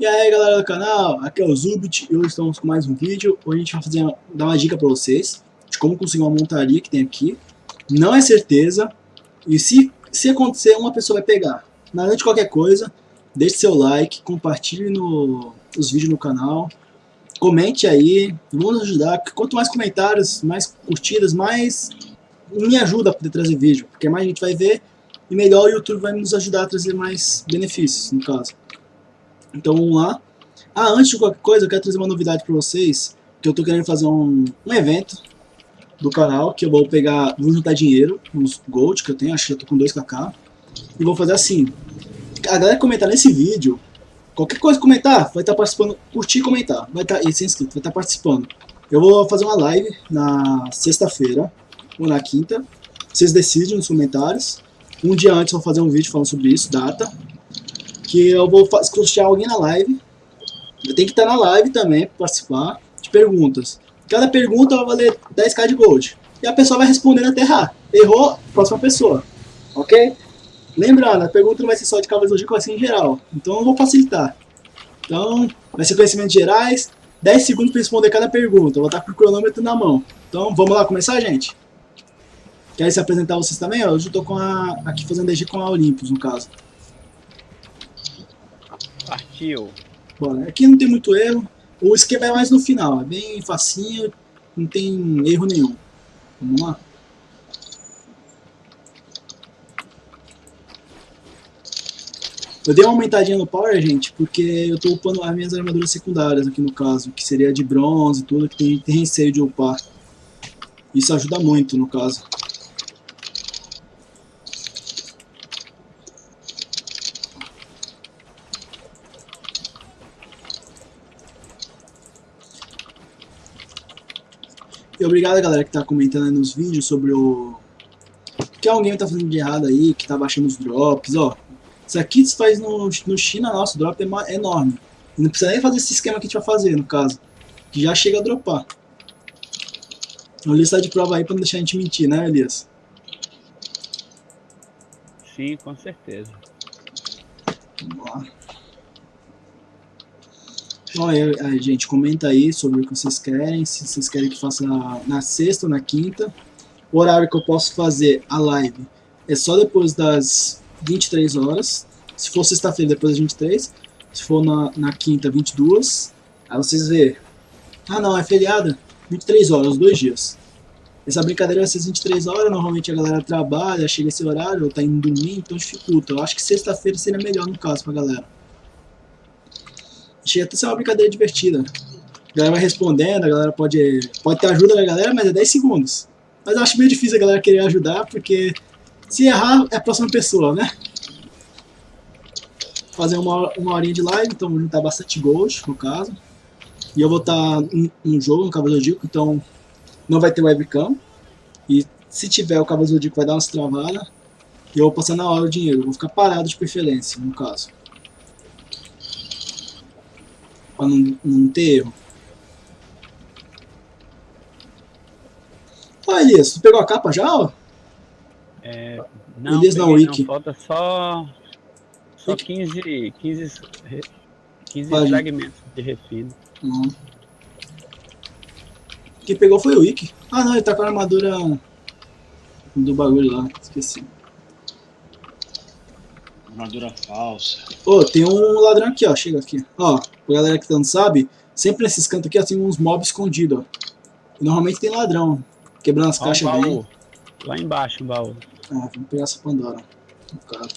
E aí galera do canal, aqui é o Zubit e hoje estamos com mais um vídeo Hoje a gente vai fazer, dar uma dica pra vocês De como conseguir uma montaria que tem aqui Não é certeza E se, se acontecer, uma pessoa vai pegar Nada de qualquer coisa Deixe seu like, compartilhe no, os vídeos no canal Comente aí, vamos ajudar Quanto mais comentários, mais curtidas, mais me ajuda a poder trazer vídeo Porque mais a gente vai ver e melhor o YouTube vai nos ajudar a trazer mais benefícios, no caso. Então vamos lá. Ah, antes de qualquer coisa, eu quero trazer uma novidade para vocês, que eu tô querendo fazer um, um evento do canal, que eu vou pegar, vou juntar dinheiro, uns gold que eu tenho, acho que eu tô com 2kk, e vou fazer assim. A galera comentar nesse vídeo, qualquer coisa comentar, vai estar tá participando, curtir e comentar, vai estar, tá, e inscrito, vai estar tá participando. Eu vou fazer uma live na sexta-feira, ou na quinta, vocês decidem nos comentários. Um dia antes eu vou fazer um vídeo falando sobre isso, data, que eu vou sortear alguém na live. Eu tenho que estar na live também para participar de perguntas. Cada pergunta vai valer 10k de gold. E a pessoa vai respondendo até errar. Errou, próxima pessoa. Ok? Lembrando, a pergunta não vai ser só de Cavaleiros vai ser em geral. Então eu vou facilitar. Então, vai ser conhecimentos gerais. 10 segundos para responder cada pergunta. Eu vou estar com o cronômetro na mão. Então, vamos lá começar, gente? Quer se apresentar vocês também? Eu estou aqui fazendo DG com a Olympus, no caso. Partiu. Bora. Aqui não tem muito erro. O esquema é mais no final. É bem facinho. Não tem erro nenhum. Vamos lá. Eu dei uma aumentadinha no power, gente, porque eu estou upando as minhas armaduras secundárias aqui no caso, que seria de bronze e tudo, que tem, tem receio de upar. Isso ajuda muito no caso. E obrigado galera que tá comentando aí nos vídeos sobre o... que alguém tá fazendo de errado aí, que tá baixando os drops, ó. Isso aqui se faz no, no China, nosso drop é enorme. E não precisa nem fazer esse esquema que a gente vai fazer, no caso. Que já chega a dropar. O Elias tá de prova aí pra não deixar a gente mentir, né Elias? Sim, com certeza. Vamos lá. Olha, gente, comenta aí sobre o que vocês querem, se vocês querem que faça na sexta ou na quinta. O horário que eu posso fazer a live é só depois das 23 horas. Se for sexta-feira, depois das 23. Se for na, na quinta, 22. Aí vocês vê. Ah não, é feriado. 23 horas, dois dias. Essa brincadeira vai ser 23 horas, normalmente a galera trabalha, chega esse horário, ou tá indo dormir, então dificulta. Eu acho que sexta-feira seria melhor no caso pra galera. Chega até ser uma brincadeira divertida. A galera vai respondendo, a galera pode, pode ter ajuda da galera, mas é 10 segundos. Mas eu acho meio difícil a galera querer ajudar, porque se errar, é a próxima pessoa, né? Fazer uma, uma horinha de live, então vou juntar bastante gold, no caso. E eu vou estar no jogo, no Cavaleiro Zodíaco, então não vai ter webcam. E se tiver, o Cavaleiro Zodíaco vai dar umas travadas. E eu vou passar na hora o dinheiro, vou ficar parado de preferência, no caso. Pra não, não ter erro. Ó, Elias, tu pegou a capa já, ó? É, não, Elias não, Wiki. falta só, só 15, 15, 15 fragmentos de refino. Uhum. Quem pegou foi o Wiki. Ah não, ele tá com a armadura do bagulho lá, esqueci. Armadura falsa. Ô, oh, tem um ladrão aqui, ó. Chega aqui. Ó, pra galera que não sabe, sempre nesses cantos aqui ó, tem uns mobs escondidos, ó. E normalmente tem ladrão. Quebrando as ó, caixas um bem. Lá embaixo o baú. Ah, vamos pegar essa Pandora. No caso.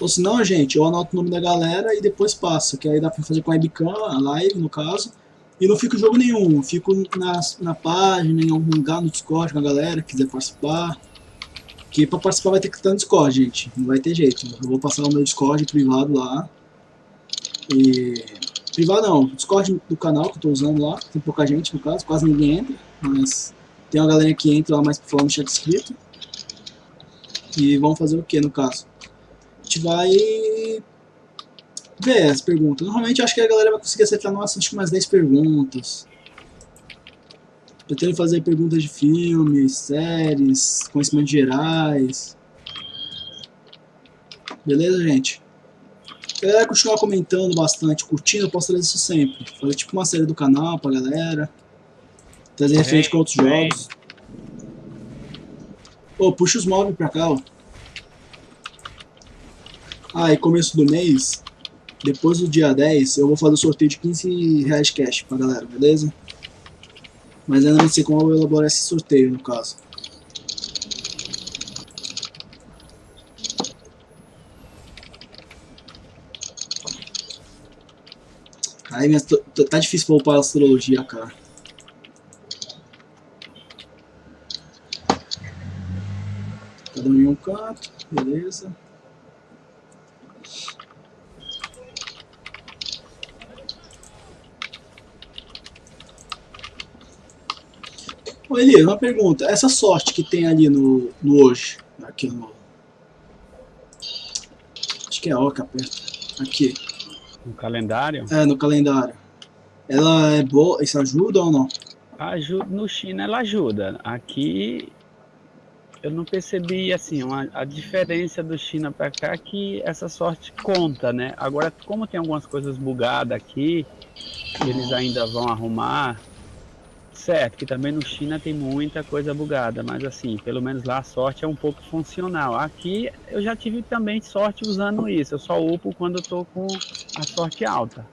Ou senão, gente, eu anoto o nome da galera e depois passo, que aí dá pra fazer com a webcam, a live, no caso. E não fico em jogo nenhum, fico na, na página, em algum lugar no Discord com a galera que quiser participar. Que pra participar vai ter que estar no Discord, gente. Não vai ter jeito. Eu vou passar o meu Discord privado lá. E... Privado não, Discord do canal que eu tô usando lá. Tem pouca gente no caso, quase ninguém entra. Mas tem uma galera que entra lá mais pra falar no chat escrito. E vamos fazer o que no caso? A gente vai ver as perguntas. Normalmente acho que a galera vai conseguir acertar nossa, acho que umas 10 perguntas. Pretendo fazer perguntas de filmes, séries, conhecimentos gerais. Beleza, gente? A galera continuar comentando bastante, curtindo, eu posso trazer isso sempre. Fazer tipo uma série do canal pra galera. Trazer referente com outros jogos. Ô, puxa os móveis pra cá, ó. Ah, e começo do mês, depois do dia 10, eu vou fazer o sorteio de 15 reais cash pra galera, beleza? Mas ainda não sei como eu vou elaborar esse sorteio, no caso. Aí, minha, tá difícil pra upar a astrologia, cara. Cada um em um canto, beleza. Ô Elias, uma pergunta. Essa sorte que tem ali no, no hoje, aqui no... Acho que é Oca perto. Aqui. No calendário? É, no calendário. Ela é boa, isso ajuda ou não? Ajuda, no China ela ajuda. Aqui eu não percebi assim uma, a diferença do China para cá que essa sorte conta, né? Agora como tem algumas coisas bugadas aqui, eles ainda vão arrumar, Certo, que também no China tem muita coisa bugada, mas assim, pelo menos lá a sorte é um pouco funcional. Aqui eu já tive também sorte usando isso, eu só upo quando eu tô com a sorte alta.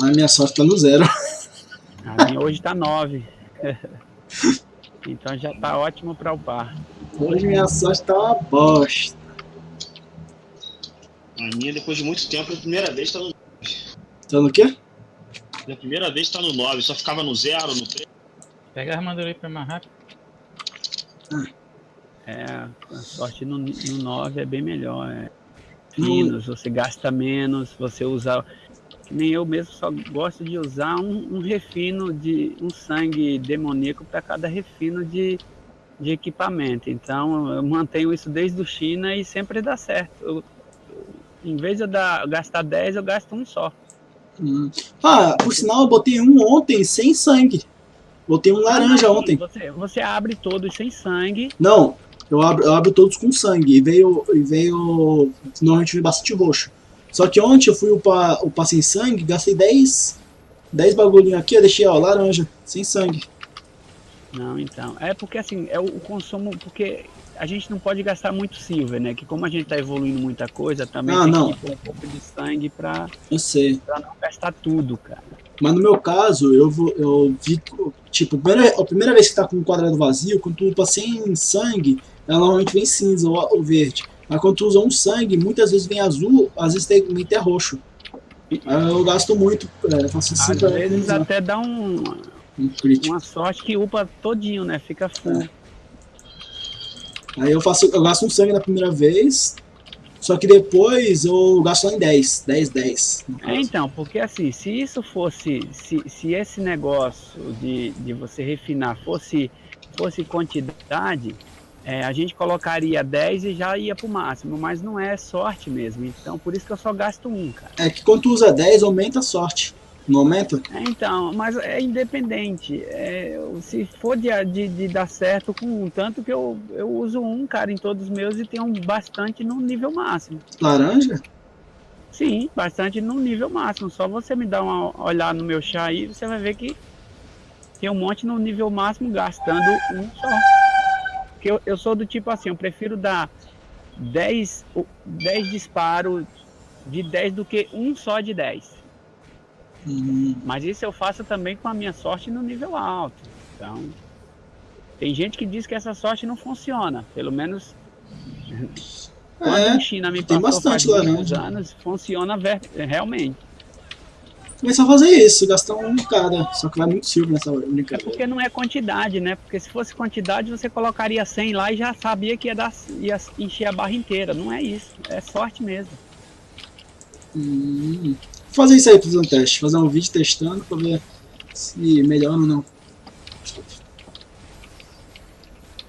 Ah, minha sorte tá no zero. A minha hoje tá 9. então já tá ótimo para upar. Hoje minha sorte tá uma bosta. A minha, depois de muito tempo, a primeira vez tá no Tá no quê? Na primeira vez tá no 9, só ficava no 0, no 3. Pega a armadura aí pra mais rápido. É, a sorte no, no 9 é bem melhor. É finos, você gasta menos, você usa. Que nem eu mesmo só gosto de usar um, um refino de um sangue demoníaco para cada refino de, de equipamento. Então eu mantenho isso desde o China e sempre dá certo. Eu, em vez de eu dar, gastar 10, eu gasto um só. Hum. Ah, por sinal, eu botei um ontem sem sangue. Botei um laranja Ah, não, ontem. Você, você abre todos sem sangue. Não, eu abro, eu abro todos com sangue. E veio. E veio. Normalmente veio bastante roxo. Só que ontem eu fui upar, upar sem sangue, gastei 10. 10 bagulhinho aqui, eu deixei, ó, laranja, sem sangue. Não, então. É porque assim, é o, o consumo. Porque a gente não pode gastar muito silver, né? Que como a gente tá evoluindo muita coisa, também Ah, tem não. um pouco de sangue pra, Eu sei. pra não gastar tudo, cara. Mas no meu caso, eu vou. Eu vi. Tipo, a primeira, a primeira vez que tá com um quadrado vazio, quando tu upa sem sangue, ela normalmente vem cinza ou, ou verde. Mas quando tu usa um sangue, muitas vezes vem azul, às vezes tem, vem até roxo. Eu gasto muito, é, faço assim Às vezes até dá um, um crítico. uma sorte que upa todinho, né? Fica full. É. Aí eu faço, eu gasto um sangue na primeira vez, só que depois eu gasto lá em 10, 10, 10. no É, então, porque assim, se isso fosse, se, se esse negócio de, de você refinar fosse, fosse quantidade, é, a gente colocaria 10 e já ia pro máximo, mas não é sorte mesmo. Então, por isso que eu só gasto um, cara. É que quando tu usa 10, aumenta a sorte. Não aumenta? É, então, mas é independente. É, se for de, de, de dar certo com um, tanto que eu, eu uso um, cara, em todos os meus e tenho bastante no nível máximo. Laranja? Sim, bastante no nível máximo. Só você me dar uma olhada no meu chá aí, você vai ver que tem um monte no nível máximo gastando um só. Porque eu, eu sou do tipo assim, eu prefiro dar 10, o- 10 disparos de 10 do que um só de 10. Hum, Mas isso eu faço também com a minha sorte no nível alto. Então, tem gente que diz que essa sorte não funciona. Pelo menos quando é, China me tem bastante muitos laranja. anos, funciona realmente. começar a fazer isso, gastar um cada. Só que vai muito silver nessa É brincadeira. porque não é quantidade, né? Porque se fosse quantidade, você colocaria 100 lá e já sabia que ia, dar, ia encher a barra inteira. Não é isso. É sorte mesmo. Hum, Fazer isso aí, fazer um teste. Fazer um vídeo testando para ver se melhora ou não.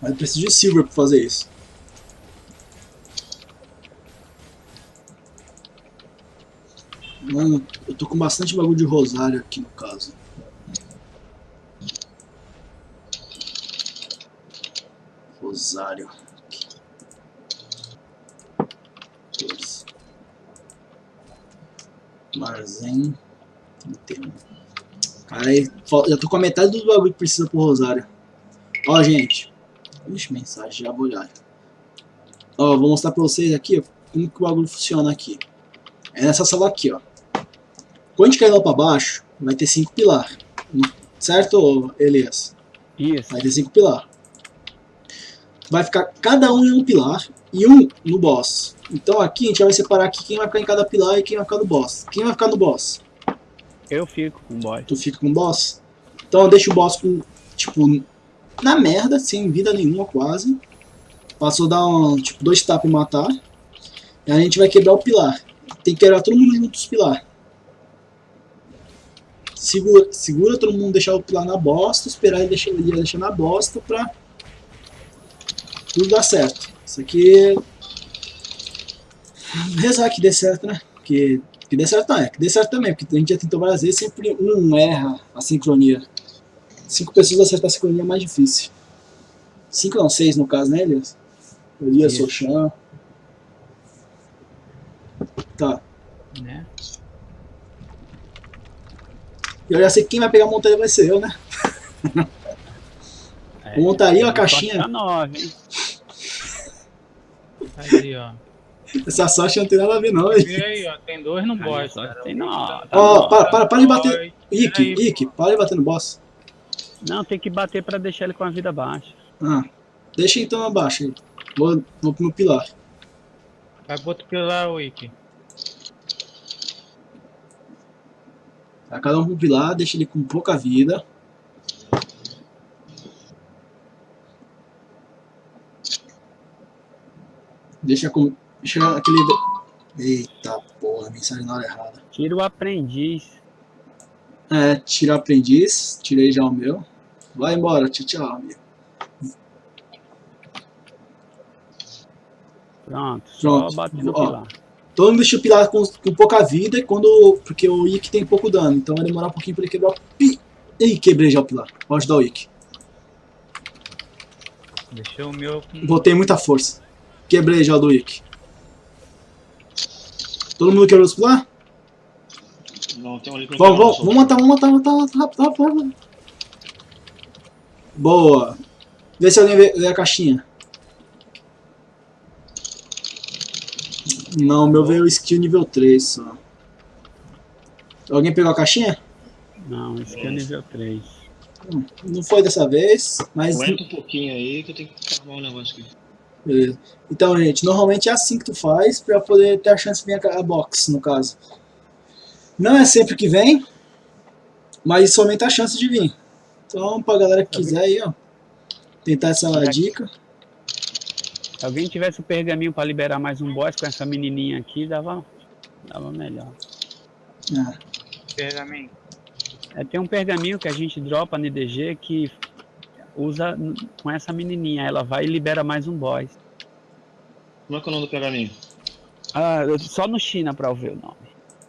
Mas eu preciso de silver para fazer isso. Mano, eu tô com bastante bagulho de rosário aqui no caso. Rosário. Marzen. 31. Cara, aí, já tô com a metade do bagulho que precisa pro Rosário. Ó, gente. Ixi, mensagem, já vou olhar. Ó, vou mostrar pra vocês aqui, ó, como que o bagulho funciona aqui. É nessa sala aqui, ó. Quando a gente cair lá pra baixo, vai ter cinco pilar. Certo, Elias? Isso. Vai ter cinco pilar. Vai ficar cada um em um pilar e um no boss. Então aqui a gente vai separar aqui quem vai ficar em cada pilar e quem vai ficar no boss. Quem vai ficar no boss? Eu fico com o boy. Tu fica com o boss. Então deixa o boss com, tipo, na merda, sem vida nenhuma quase. Passou a dar um, tipo, dois tapas e matar. E a gente vai quebrar o pilar. Tem que quebrar todo mundo junto os pilar. Segura, segura todo mundo deixar o pilar na bosta, esperar ele deixar, ele deixar na bosta pra tudo dar certo. Isso aqui. Rezar que dê certo, né? Porque que dê certo não é, que dê certo também, porque a gente já tentou várias vezes, sempre um erra a sincronia. Cinco pessoas acertar a sincronia é mais difícil. Cinco não, seis no caso, né, Elias? Elias, Isso. Sochan. Tá. Né? E eu já sei que quem vai pegar a montaria vai ser eu, né? É, Montaria ou a sorte caixinha? nove? Aí, ó. Essa sorte não tem nada a ver, não. hein? E aí, ó. Tem dois no boss, tem nove. tá Ó, para, para, para de bater. Ike, Aí, Ike, para de bater no boss. Não, tem que bater pra deixar ele com a vida baixa. Ah, deixa então abaixo aí. Vou, vou pro meu pilar. Vai pro outro pilar, Wiki. Tá, cada um pro pilar, deixa ele com pouca vida. Deixa com. Deixa aquele. Eita porra, mensagem na hora errada. Tira o aprendiz. É, tira o aprendiz, tirei já o meu. Vai embora, tchau, tchau, amigo. Pronto, Pronto, só bater no ó. pilar. Todo mundo deixa o pilar com, com pouca vida e quando. Porque o Ikki tem pouco dano, então vai demorar um pouquinho pra ele quebrar o pi. Ih, quebrei já o pilar. Vou ajudar o Ikki. Deixou o meu com... Botei muita força. Quebrei já o do Ikki. Todo mundo quebrou os pilar? Não, tem um ali que não Vamos, vamos, vamos matar, vamos matar, vamos matar, rápido, rápido, rápido. Boa. Vê se alguém vê, vê a caixinha. Não, o meu veio skill nível 3 só. Alguém pegou a caixinha? Não, aqui é nível 3. Hum, Não foi dessa vez, mas Aguenta um pouquinho aí que eu tenho que arrumar um negócio aqui. Beleza. Então, gente, normalmente é assim que tu faz pra poder ter a chance de vir a, box, no caso. Não é sempre que vem, mas isso aumenta a chance de vir. Então, pra galera que quiser aí, ó, tentar essa dica. Se alguém tivesse o pergaminho pra liberar mais um boss com essa menininha aqui, dava, dava melhor. É. pergaminho. É, tem um pergaminho que a gente dropa no IDG que usa com essa menininha. Ela vai e libera mais um boss. Como é que é o nome do pergaminho? Ah, só no China pra eu ver o nome.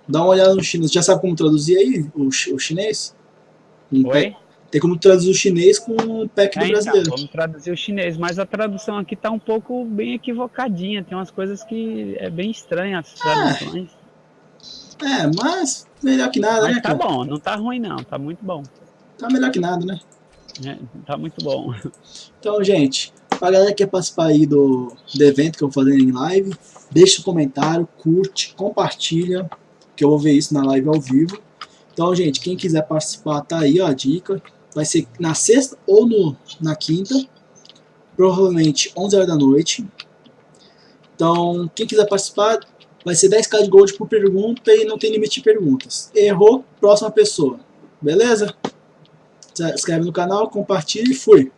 Dá uma olhada no chinês. Já sabe como traduzir aí o, o chinês? Um Oi? pack- tem como traduzir o chinês com o pack É, do então, brasileiro. vamos traduzir o chinês, mas a tradução aqui tá um pouco bem equivocadinha. Tem umas coisas que é bem estranha as traduções. É, mas melhor que nada, né, mas tá cara? bom, não tá ruim não, tá muito bom. Tá melhor que nada, né? É, tá muito bom. Então, gente, pra galera que quer participar aí do, do evento que eu vou fazer em live, deixa o comentário, curte, compartilha, que eu vou ver isso na live ao vivo. Então, gente, quem quiser participar, tá aí ó, a dica. Vai ser na sexta ou no, na quinta, provavelmente 11 horas da noite. Então, quem quiser participar, vai ser 10k de gold por pergunta e não tem limite de perguntas. Errou, próxima pessoa. Beleza? Se inscreve no canal, compartilha e fui.